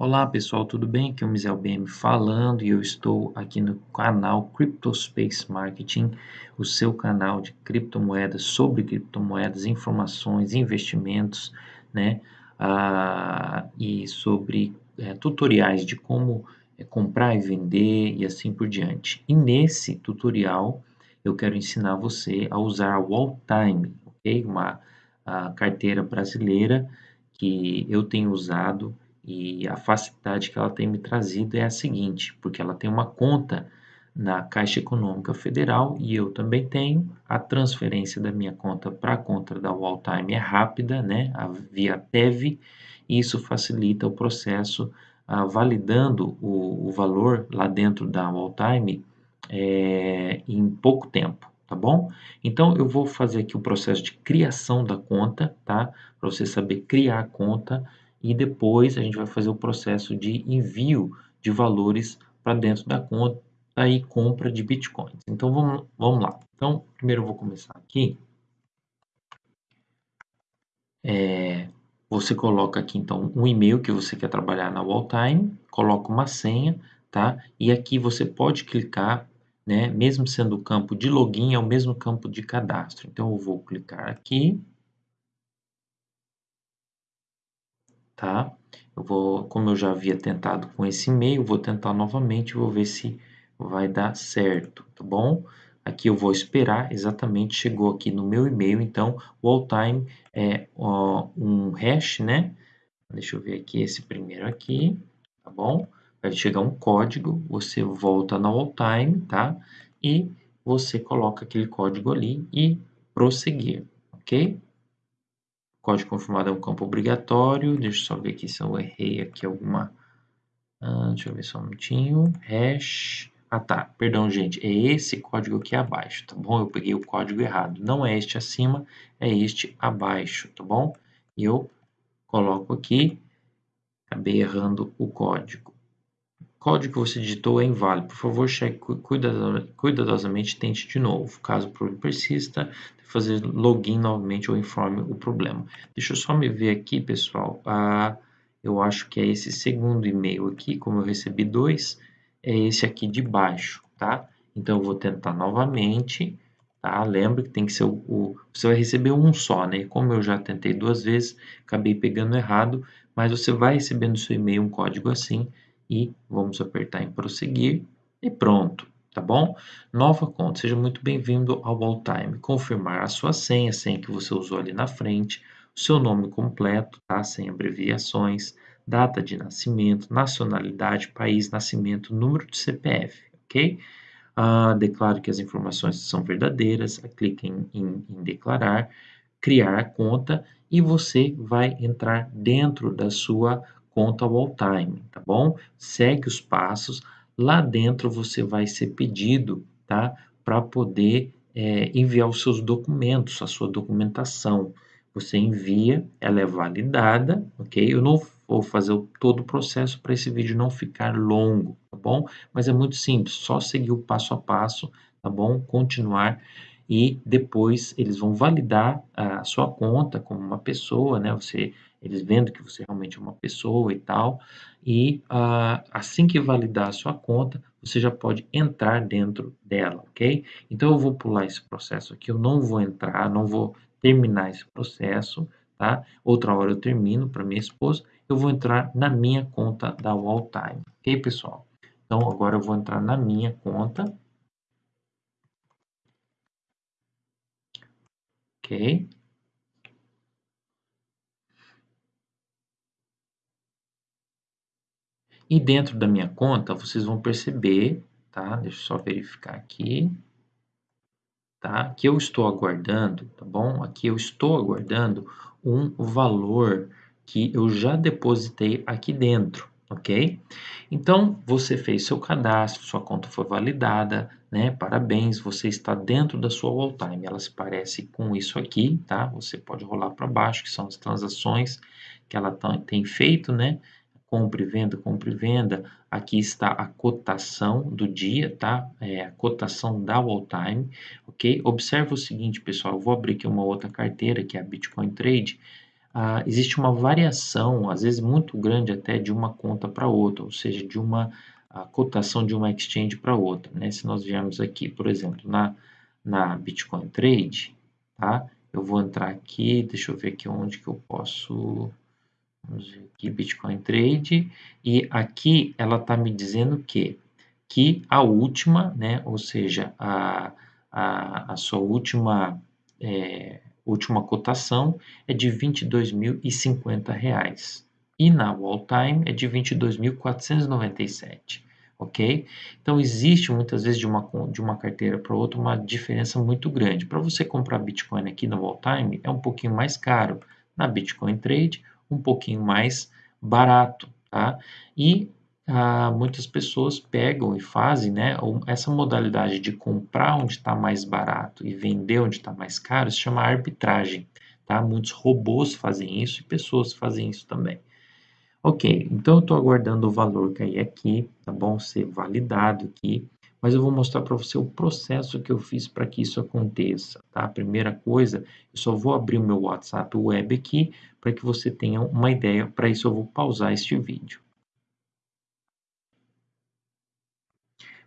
Olá pessoal, tudo bem? Aqui é o Mizel BM falando e eu estou aqui no canal CryptoSpace Marketing, o seu canal de criptomoedas, sobre criptomoedas, informações, investimentos, né? Ah, e sobre é, tutoriais de como é, comprar e vender e assim por diante. E nesse tutorial eu quero ensinar você a usar a Walltime, ok? Uma carteira brasileira que eu tenho usado e a facilidade que ela tem me trazido é a seguinte, porque ela tem uma conta na Caixa Econômica Federal e eu também tenho. A transferência da minha conta para a conta da Walltime é rápida, né, via TEV, isso facilita o processo ah, validando o, o, valor lá dentro da Walltime é, em pouco tempo, tá bom? Então eu vou fazer aqui o processo de criação da conta, tá? Para você saber criar a conta e depois a gente vai fazer o processo de envio de valores para dentro da conta e compra de bitcoins. Então vamos, vamos lá. Então, primeiro eu vou começar aqui. É, você coloca aqui então um e-mail que você quer trabalhar na Walltime, coloca uma senha, tá? E aqui você pode clicar, né? Mesmo sendo o campo de login, é o mesmo campo de cadastro. Então eu vou clicar aqui tá? Eu vou, como eu já havia tentado com esse e-mail, vou tentar novamente, vou ver se vai dar certo, tá bom? Aqui eu vou esperar, exatamente, chegou aqui no meu e-mail, então o all-time é ó, um hash, né? Deixa eu ver aqui esse primeiro aqui, tá bom? Vai chegar um código, você volta no all-time, tá? E você coloca aquele código ali e prosseguir, ok? Código confirmado é um campo obrigatório. Deixa eu só ver aqui se eu errei aqui alguma. Ah, deixa eu ver só um minutinho. Hash. Ah, tá. Perdão, gente. É esse código aqui abaixo, tá bom? Eu peguei o código errado. Não é este acima, é este abaixo, tá bom? E eu coloco aqui. Acabei errando o código. Código que você digitou é inválido. Por favor, cheque cuidadosamente, tente de novo. Caso o problema persista, fazer login novamente ou informe o problema. Deixa eu só me ver aqui, pessoal. Ah, eu acho que é esse segundo e-mail aqui, como eu recebi dois, é esse aqui de baixo, tá? Então, eu vou tentar novamente, tá? Lembra que tem que ser o, o, Você vai receber um só, né? Como eu já tentei duas vezes, acabei pegando errado, mas você vai receber no seu e-mail um código assim e vamos apertar em prosseguir e pronto tá bom? Nova conta, seja muito bem-vindo ao Alltime. Confirmar a sua senha, a senha que você usou ali na frente, o seu nome completo, tá? Sem abreviações, data de nascimento, nacionalidade, país, nascimento, número de CPF, ok? Ah, declaro que as informações são verdadeiras, clique em, em, em declarar, criar a conta e você vai entrar dentro da sua conta Alltime, tá bom? Segue os passos, Lá dentro você vai ser pedido, tá? Para poder é, enviar os seus documentos, a sua documentação. Você envia, ela é validada, ok? Eu não vou fazer todo o processo para esse vídeo não ficar longo, tá bom? Mas é muito simples, só seguir o passo a passo, tá bom? Continuar e depois eles vão validar a sua conta como uma pessoa, né? Você, eles vendo que você realmente é uma pessoa e tal, e uh, assim que validar a sua conta, você já pode entrar dentro dela, ok? Então eu vou pular esse processo aqui, eu não vou entrar, não vou terminar esse processo, tá? Outra hora eu termino para minha esposa, eu vou entrar na minha conta da Walltime, ok, pessoal? Então agora eu vou entrar na minha conta, ok? E dentro da minha conta, vocês vão perceber, tá? Deixa eu só verificar aqui, tá? Que eu estou aguardando, tá bom? Aqui eu estou aguardando um valor que eu já depositei aqui dentro, ok? Então, você fez seu cadastro, sua conta foi validada, né? Parabéns, você está dentro da sua wall time. Ela se parece com isso aqui, tá? Você pode rolar para baixo, que são as transações que ela tem feito, né? Compra e venda, compra e venda, aqui está a cotação do dia, tá? É a cotação da all time, ok? Observe o seguinte, pessoal, eu vou abrir aqui uma outra carteira, que é a Bitcoin Trade. ah, existe uma variação, às vezes muito grande até, de uma conta para outra, ou seja, de uma cotação de uma exchange para outra. Né? Se nós viermos aqui, por exemplo, na, na Bitcoin Trade, tá? eu vou entrar aqui, deixa eu ver aqui onde que eu posso... Vamos ver aqui, Bitcoin Trade, e aqui ela está me dizendo que, que a última, né, ou seja, a, a, a sua última é, última cotação é de R$ 22.050 e na Wall Time é de 22.497, ok? Então existe muitas vezes de uma, de uma carteira para outra uma diferença muito grande. Para você comprar Bitcoin aqui na Wall Time é um pouquinho mais caro, na Bitcoin Trade um pouquinho mais barato, tá? E ah, muitas pessoas pegam e fazem né, essa modalidade de comprar onde está mais barato e vender onde está mais caro, se chama arbitragem. Tá? Muitos robôs fazem isso e pessoas fazem isso também. Ok, então eu estou aguardando o valor cair aqui, tá bom? Ser validado aqui, mas eu vou mostrar para você o processo que eu fiz para que isso aconteça, tá? A primeira coisa, eu só vou abrir o meu WhatsApp web aqui para que você tenha uma ideia. Para isso eu vou pausar este vídeo.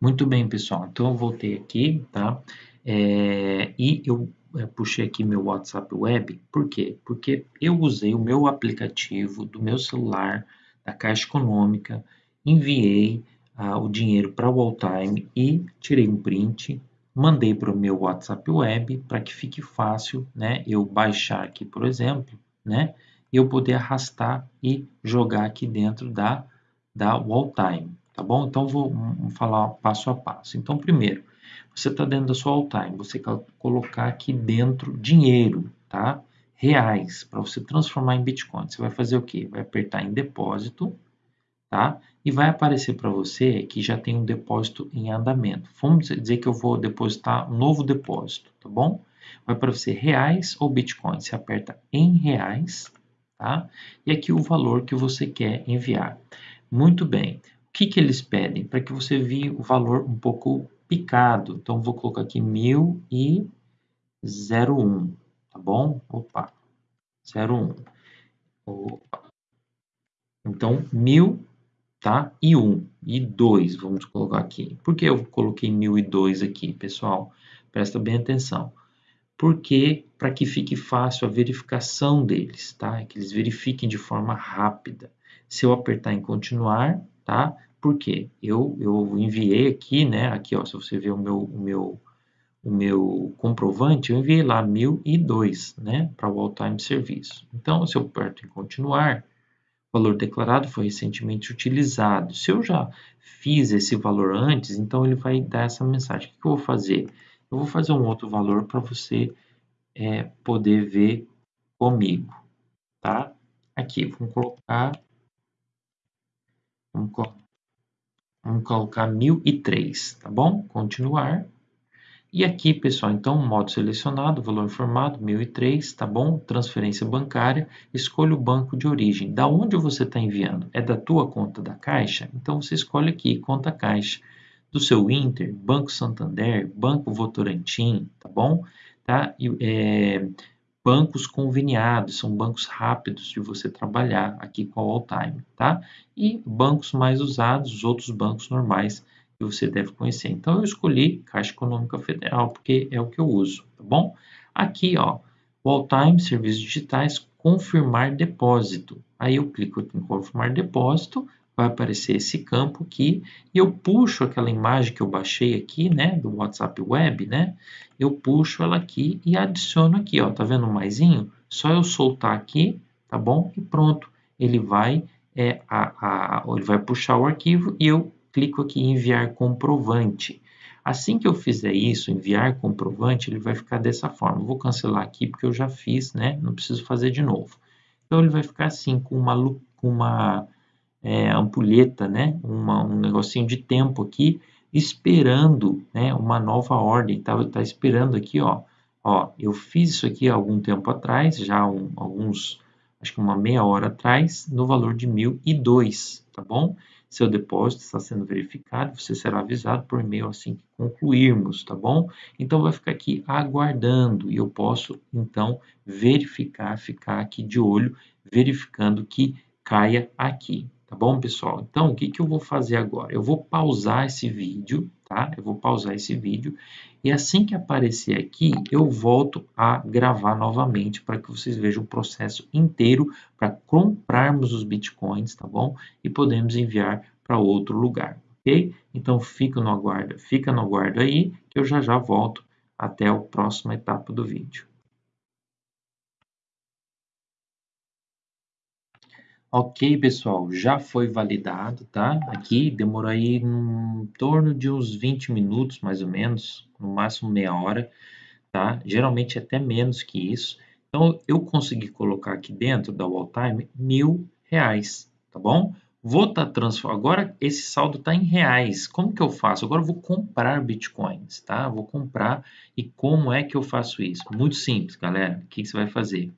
Muito bem, pessoal. Então, eu voltei aqui, tá? É, e eu é, puxei aqui meu WhatsApp Web. Por quê? Porque eu usei o meu aplicativo do meu celular, da Caixa Econômica, enviei ah, o dinheiro para o Walltime e tirei um print, mandei para o meu WhatsApp Web para que fique fácil, né? Eu baixar aqui, por exemplo, né? Eu poder arrastar e jogar aqui dentro da, da Walltime tá bom? Então, vou falar passo a passo. Então, primeiro, você está dentro da sua all-time, você quer colocar aqui dentro dinheiro, tá? Reais, para você transformar em Bitcoin. Você vai fazer o quê? Vai apertar em depósito, tá? E vai aparecer para você que já tem um depósito em andamento. Vamos dizer que eu vou depositar um novo depósito, tá bom? Vai para você reais ou Bitcoin. Você aperta em reais, tá? E aqui o valor que você quer enviar. Muito bem que, que eles pedem? Para que você vire o valor um pouco picado. Então, vou colocar aqui 1001, tá bom? Opa, 01. Opa. Então, 1000, tá? E 1, e 2, vamos colocar aqui. Por que eu coloquei 1002 aqui, pessoal? Presta bem atenção. Porque, para que fique fácil a verificação deles, tá? Que eles verifiquem de forma rápida. Se eu apertar em continuar, tá? Porque eu, eu enviei aqui, né? Aqui, ó, se você ver o meu, o meu, o meu comprovante, eu enviei lá 1002, né? Para o all-time serviço. Então, se eu aperto em continuar, valor declarado foi recentemente utilizado. Se eu já fiz esse valor antes, então ele vai dar essa mensagem. O que eu vou fazer? Eu vou fazer um outro valor para você é, poder ver comigo, tá? Aqui, vamos colocar Vamos, vamos colocar 1003, tá bom? Continuar. E aqui, pessoal, então, modo selecionado, valor informado, 1003, tá bom? Transferência bancária, escolha o banco de origem. Da onde você está enviando? É da tua conta da Caixa? Então, você escolhe aqui, conta Caixa. Do seu Inter, Banco Santander, Banco Votorantim, tá bom? Tá? E, é, bancos conveniados, são bancos rápidos de você trabalhar aqui com a Alltime, tá? E bancos mais usados, os outros bancos normais que você deve conhecer. Então eu escolhi Caixa Econômica Federal porque é o que eu uso, tá bom? Aqui, ó, o Alltime Serviços Digitais confirmar depósito. Aí eu clico em confirmar depósito, vai aparecer esse campo aqui e eu puxo aquela imagem que eu baixei aqui, né, do WhatsApp Web, né, eu puxo ela aqui e adiciono aqui, ó, tá vendo o maisinho? Só eu soltar aqui, tá bom? E pronto, ele vai, é, a, a, ele vai puxar o arquivo e eu clico aqui em enviar comprovante. Assim que eu fizer isso, enviar comprovante, ele vai ficar dessa forma. vou cancelar aqui porque eu já fiz, né? Não preciso fazer de novo. Então ele vai ficar assim, com uma, uma é, ampulheta, né? Uma, um negocinho de tempo aqui, esperando né, uma nova ordem. Tá, tá esperando aqui, ó, ó, eu fiz isso aqui há algum tempo atrás, já um, alguns, acho que uma meia hora atrás, no valor de 1002, tá bom? Seu depósito está sendo verificado, você será avisado por e-mail assim que concluirmos, tá bom? Então vai ficar aqui aguardando e eu posso então verificar, ficar aqui de olho, verificando que caia aqui, tá bom, pessoal? Então, o que, que eu vou fazer agora? Eu vou pausar esse vídeo, tá? Eu vou pausar esse vídeo e assim que aparecer aqui, eu volto a gravar novamente para que vocês vejam o processo inteiro para comprarmos os bitcoins, tá bom? E podemos enviar para outro lugar, ok? Então, fica no aguardo, fica no aguardo aí que eu já já volto até a próxima etapa do vídeo. Ok, pessoal, já foi validado, tá? Aqui demorou aí em torno de uns 20 minutos, mais ou menos, no máximo meia hora, tá? Geralmente até menos que isso. Então, eu consegui colocar aqui dentro da Walltime mil reais, tá bom? Vou estar tá transformando, agora esse saldo está em reais. Como que eu faço? Agora eu vou comprar bitcoins, tá? Vou comprar e como é que eu faço isso? Muito simples, galera. O que, que você vai fazer?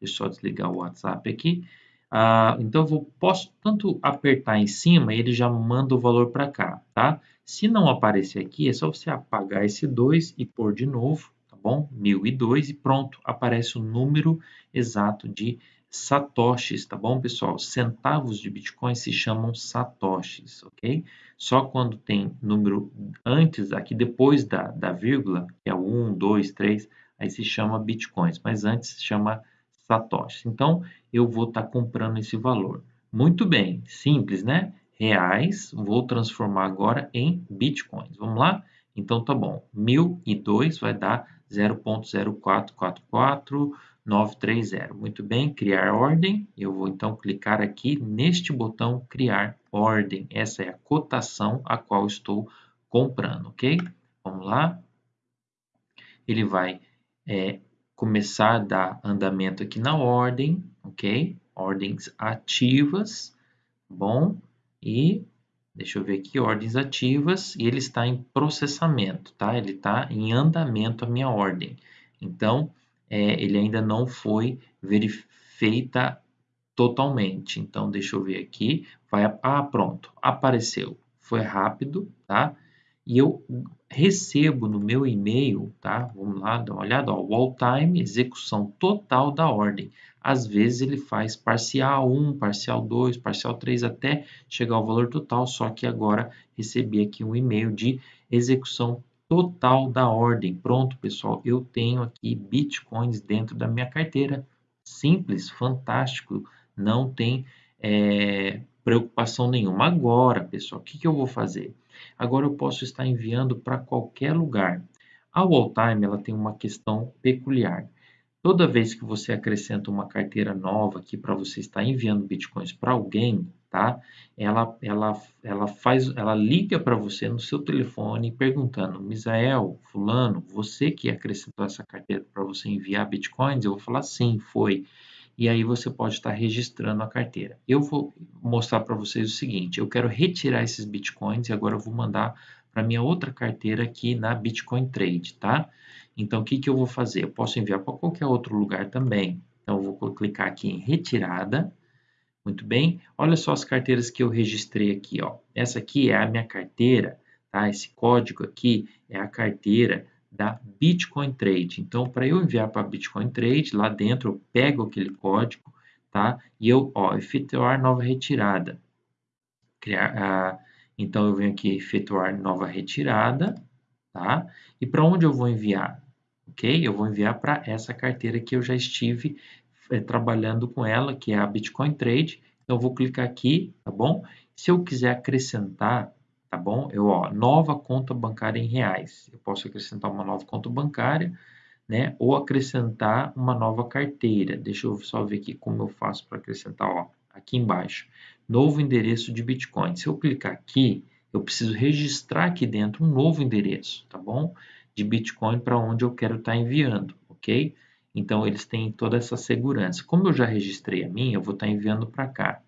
Deixa eu só desligar o WhatsApp aqui. Ah, então, eu vou, posso tanto apertar em cima, ele já manda o valor para cá, tá? Se não aparecer aqui, é só você apagar esse 2 e pôr de novo, tá bom? 1002 e pronto, aparece o número exato de satoshis, tá bom, pessoal? Centavos de Bitcoin se chamam satoshis, ok? Só quando tem número antes, aqui depois da, da vírgula, que é o 1, 2, 3, aí se chama Bitcoins, mas antes se chama satoshis. Então, eu vou estar tá comprando esse valor. Muito bem, simples, né? Reais, vou transformar agora em bitcoins. Vamos lá? Então, tá bom. 1002 vai dar 0.0444930. Muito bem, criar ordem. Eu vou então clicar aqui neste botão criar ordem. Essa é a cotação a qual estou comprando, ok? Vamos lá. Ele vai é, começar a dar andamento aqui na ordem, ok? Ordens ativas, bom? E deixa eu ver aqui, ordens ativas, e ele está em processamento, tá? Ele está em andamento a minha ordem. Então, é, ele ainda não foi feita totalmente. Então, deixa eu ver aqui. Vai, ah, pronto, apareceu. Foi rápido, tá? e eu recebo no meu e-mail, tá? Vamos lá, dá uma olhada, ó, wall time, execução total da ordem. Às vezes ele faz parcial 1, parcial 2, parcial 3 até chegar ao valor total, só que agora recebi aqui um e-mail de execução total da ordem. Pronto, pessoal, eu tenho aqui bitcoins dentro da minha carteira. Simples, fantástico, não tem é, preocupação nenhuma. Agora, pessoal, o que, que eu vou fazer? Agora eu posso estar enviando para qualquer lugar. A Walltime ela tem uma questão peculiar. Toda vez que você acrescenta uma carteira nova aqui para você estar enviando bitcoins para alguém, tá? Ela, ela, ela faz, ela liga para você no seu telefone perguntando, Misael, fulano, você que acrescentou essa carteira para você enviar bitcoins? Eu vou falar sim, foi e aí você pode estar registrando a carteira. Eu vou mostrar para vocês o seguinte, eu quero retirar esses bitcoins e agora eu vou mandar para minha outra carteira aqui na Bitcoin Trade, tá? Então, o que, que eu vou fazer? Eu posso enviar para qualquer outro lugar também. Então, eu vou clicar aqui em retirada. Muito bem. Olha só as carteiras que eu registrei aqui, ó. Essa aqui é a minha carteira, tá? Esse código aqui é a carteira da Bitcoin Trade. Então, para eu enviar para Bitcoin Trade, lá dentro eu pego aquele código, tá? E eu, ó, efetuar nova retirada. Criar, ah, então, eu venho aqui efetuar nova retirada, tá? E para onde eu vou enviar? Ok? Eu vou enviar para essa carteira que eu já estive é, trabalhando com ela, que é a Bitcoin Trade. Então, eu vou clicar aqui, tá bom? Se eu quiser acrescentar tá bom? Eu, ó, nova conta bancária em reais. Eu posso acrescentar uma nova conta bancária, né? Ou acrescentar uma nova carteira. Deixa eu só ver aqui como eu faço para acrescentar, ó, aqui embaixo. Novo endereço de Bitcoin. Se eu clicar aqui, eu preciso registrar aqui dentro um novo endereço, tá bom? De Bitcoin para onde eu quero estar tá enviando, ok? Então, eles têm toda essa segurança. Como eu já registrei a minha, eu vou estar tá enviando para cá.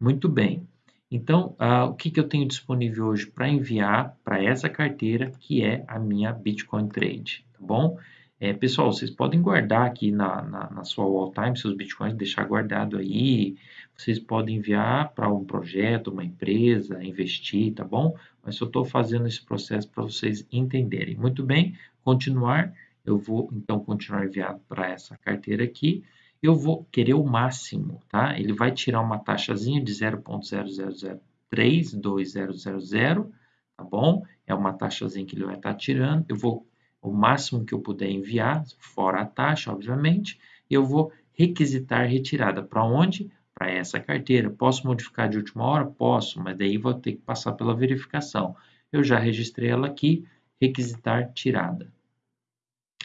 Muito bem. Então, uh, o que, que eu tenho disponível hoje para enviar para essa carteira, que é a minha Bitcoin Trade, tá bom? É, pessoal, vocês podem guardar aqui na, na, na sua wall time seus bitcoins, deixar guardado aí. Vocês podem enviar para um projeto, uma empresa, investir, tá bom? Mas eu estou fazendo esse processo para vocês entenderem. Muito bem, continuar. Eu vou então continuar enviado para essa carteira aqui. Eu vou querer o máximo, tá? Ele vai tirar uma taxazinha de 0.0003200, tá bom? É uma taxazinha que ele vai estar tá tirando. Eu vou o máximo que eu puder enviar, fora a taxa, obviamente, eu vou requisitar retirada. Para onde? Para essa carteira. Posso modificar de última hora? Posso, mas daí vou ter que passar pela verificação. Eu já registrei ela aqui, requisitar tirada.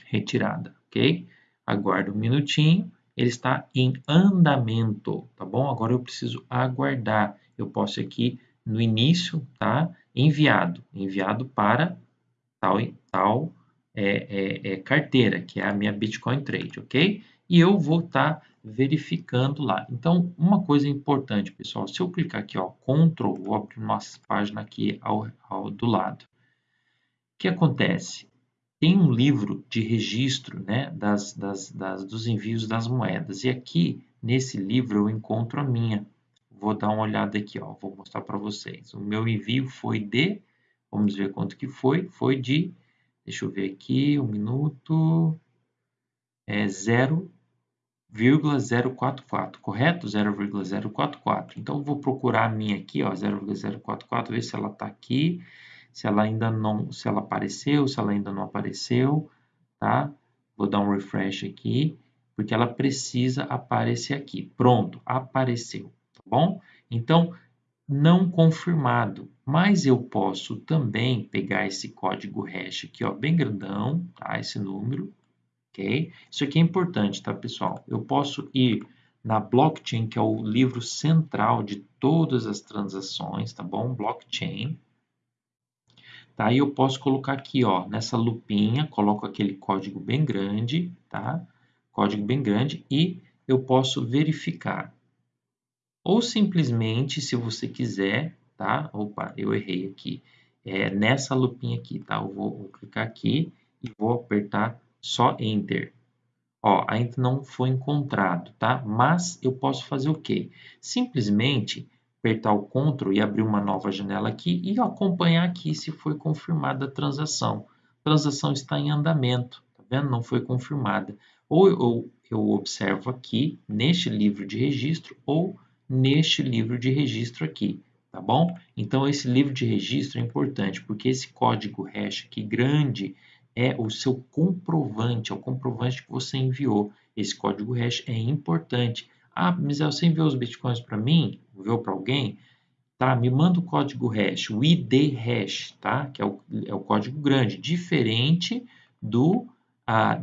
Retirada, ok? Aguardo um minutinho, ele está em andamento, tá bom? Agora eu preciso aguardar. Eu posso aqui no início, tá? Enviado, enviado para tal e tal é, é, é carteira, que é a minha Bitcoin Trade, ok? E eu vou estar tá verificando lá. Então, uma coisa importante, pessoal, se eu clicar aqui, ó, Ctrl, vou abrir uma página aqui ao, ao, do lado. O que acontece? Tem um livro de registro né, das, das, das, dos envios das moedas. E aqui, nesse livro, eu encontro a minha. Vou dar uma olhada aqui, ó, vou mostrar para vocês. O meu envio foi de, vamos ver quanto que foi, foi de Deixa eu ver aqui, um minuto. É 0,044, correto? 0,044. Então, vou procurar a minha aqui, ó, 0,044, ver se ela está aqui, se ela ainda não, se ela apareceu, se ela ainda não apareceu, tá? Vou dar um refresh aqui, porque ela precisa aparecer aqui. Pronto, apareceu, tá bom? Então, não confirmado, mas eu posso também pegar esse código hash aqui, ó, bem grandão, tá? Esse número, ok? Isso aqui é importante, tá, pessoal? Eu posso ir na blockchain, que é o livro central de todas as transações, tá bom? Blockchain. Tá? E eu posso colocar aqui, ó, nessa lupinha, coloco aquele código bem grande, tá? Código bem grande e eu posso verificar ou simplesmente, se você quiser, tá? Opa, eu errei aqui. É nessa lupinha aqui, tá? Eu vou, vou clicar aqui e vou apertar só Enter. Ó, ainda não foi encontrado, tá? Mas eu posso fazer o quê? Simplesmente apertar o Ctrl e abrir uma nova janela aqui e acompanhar aqui se foi confirmada a transação. A transação está em andamento, tá vendo? Não foi confirmada. Ou eu, eu observo aqui, neste livro de registro, ou neste livro de registro aqui, tá bom? Então, esse livro de registro é importante, porque esse código hash aqui grande é o seu comprovante, é o comprovante que você enviou. Esse código hash é importante. Ah, mas você enviou os bitcoins para mim? Enviou para alguém? Tá, me manda o código hash, o ID hash, tá? Que é o, é o código grande, diferente do,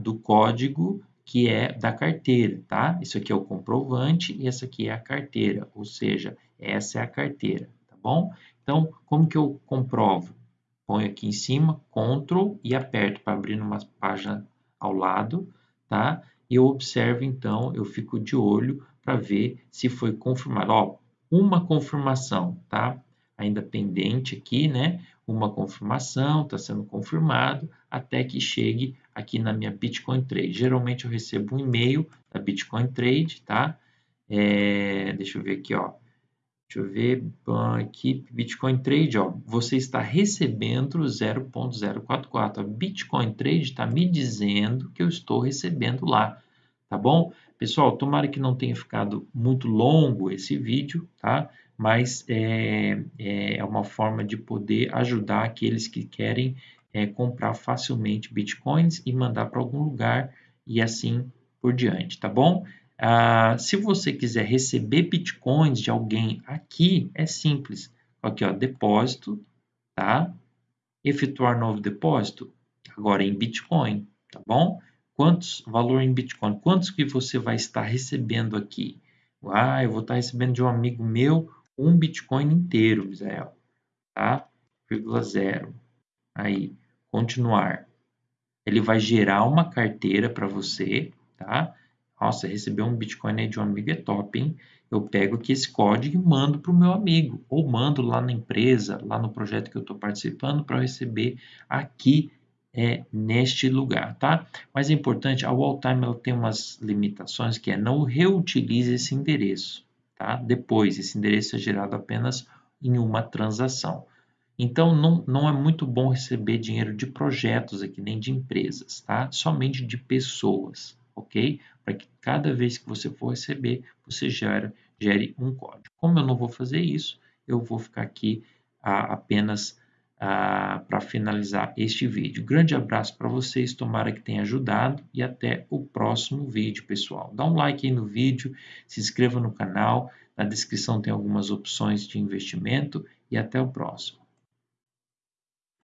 do código que é da carteira, tá? Isso aqui é o comprovante e essa aqui é a carteira, ou seja, essa é a carteira, tá bom? Então, como que eu comprovo? Ponho aqui em cima, Ctrl e aperto para abrir uma página ao lado, tá? E eu observo, então, eu fico de olho para ver se foi confirmado. Ó, uma confirmação, tá? Ainda pendente aqui, né? Uma confirmação, está sendo confirmado, até que chegue aqui na minha Bitcoin Trade. Geralmente eu recebo um e-mail da Bitcoin Trade, tá? É, deixa eu ver aqui, ó. Deixa eu ver aqui, Bitcoin Trade, ó. Você está recebendo 0.044. A Bitcoin Trade está me dizendo que eu estou recebendo lá, tá bom? Pessoal, tomara que não tenha ficado muito longo esse vídeo, tá? Mas é, é uma forma de poder ajudar aqueles que querem é, comprar facilmente bitcoins e mandar para algum lugar e assim por diante, tá bom? Ah, se você quiser receber bitcoins de alguém aqui, é simples. Aqui, ó, depósito, tá? Efetuar novo depósito, agora em Bitcoin, tá bom? Quantos, valor em Bitcoin, quantos que você vai estar recebendo aqui? Ah, eu vou estar recebendo de um amigo meu um Bitcoin inteiro, Misael, tá? Vírgula zero. Aí, continuar. Ele vai gerar uma carteira para você, tá? Nossa, receber um Bitcoin aí de um amigo é top, hein? Eu pego aqui esse código e mando para o meu amigo, ou mando lá na empresa, lá no projeto que eu estou participando, para receber aqui é neste lugar, tá? Mas é importante, a Walltime ela tem umas limitações que é não reutilize esse endereço, tá? Depois, esse endereço é gerado apenas em uma transação. Então, não, não é muito bom receber dinheiro de projetos aqui, nem de empresas, tá? Somente de pessoas, ok? Para que cada vez que você for receber, você gere, gere um código. Como eu não vou fazer isso, eu vou ficar aqui a, apenas para finalizar este vídeo. Grande abraço para vocês, tomara que tenha ajudado e até o próximo vídeo, pessoal. Dá um like aí no vídeo, se inscreva no canal, na descrição tem algumas opções de investimento e até o próximo.